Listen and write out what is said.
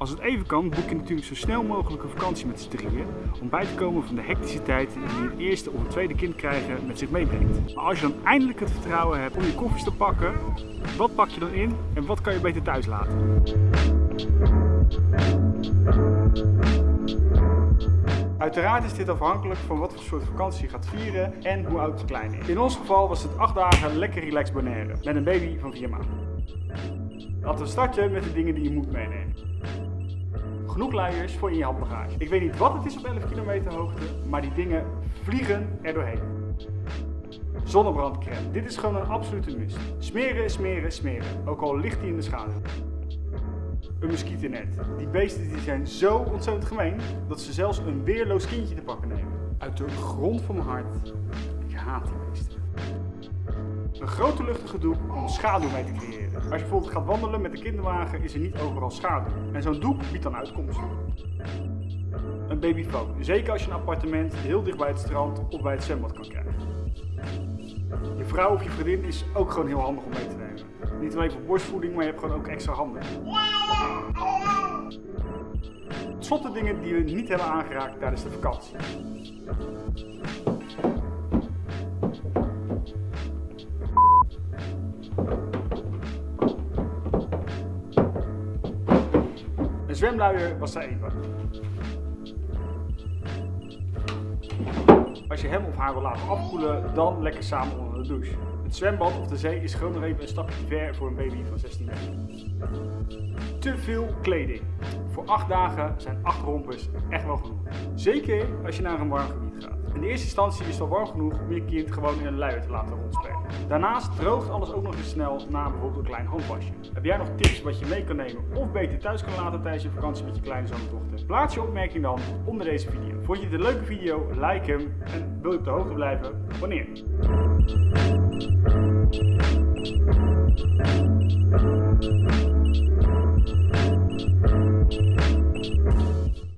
Als het even kan, boek je natuurlijk zo snel mogelijk een vakantie met z'n drieën. Om bij te komen van de hectische tijd die het eerste of het tweede kind krijgen met zich meebrengt. Maar als je dan eindelijk het vertrouwen hebt om je koffies te pakken, wat pak je dan in en wat kan je beter thuis laten? Uiteraard is dit afhankelijk van wat voor soort vakantie je gaat vieren en hoe oud de kleine is. In ons geval was het 8 dagen lekker relaxed Bonaire met een baby van 4 maanden. Laten we starten met de dingen die je moet meenemen. Genoeg luiers voor in je handbagage. Ik weet niet wat het is op 11 kilometer hoogte, maar die dingen vliegen er doorheen. Zonnebrandcrème. Dit is gewoon een absolute must. Smeren, smeren, smeren. Ook al ligt die in de schaduw. Een muggennet. Die beesten die zijn zo ontzettend gemeen dat ze zelfs een weerloos kindje te pakken nemen. Uit de grond van mijn hart. Ik haat die beesten. Een grote luchtige doek om schaduw mee te creëren. Als je bijvoorbeeld gaat wandelen met de kinderwagen is er niet overal schaduw. En zo'n doek biedt dan uitkomst. Een babyfoon. Zeker als je een appartement heel dicht bij het strand of bij het zwembad kan krijgen. Je vrouw of je vriendin is ook gewoon heel handig om mee te nemen. Niet alleen voor borstvoeding, maar je hebt gewoon ook extra handen. Tot dingen die we niet hebben aangeraakt tijdens de vakantie. Een zwemluier was er even. Als je hem of haar wil laten afkoelen, dan lekker samen onder de douche. Het zwembad of de zee is gewoon nog even een stapje ver voor een baby van 16 meter. Te veel kleding. Voor 8 dagen zijn 8 rompers echt wel genoeg. Zeker als je naar een warm gebied gaat. In de eerste instantie is het al warm genoeg om je kind gewoon in een luier te laten rondspelen. Daarnaast droogt alles ook nog eens snel na bijvoorbeeld een klein handwasje. Heb jij nog tips wat je mee kan nemen of beter thuis kan laten tijdens je vakantie met je kleine zoon of dochter? Plaats je opmerking dan onder deze video. Vond je dit een leuke video? Like hem en wil je op de hoogte blijven? Abonneer.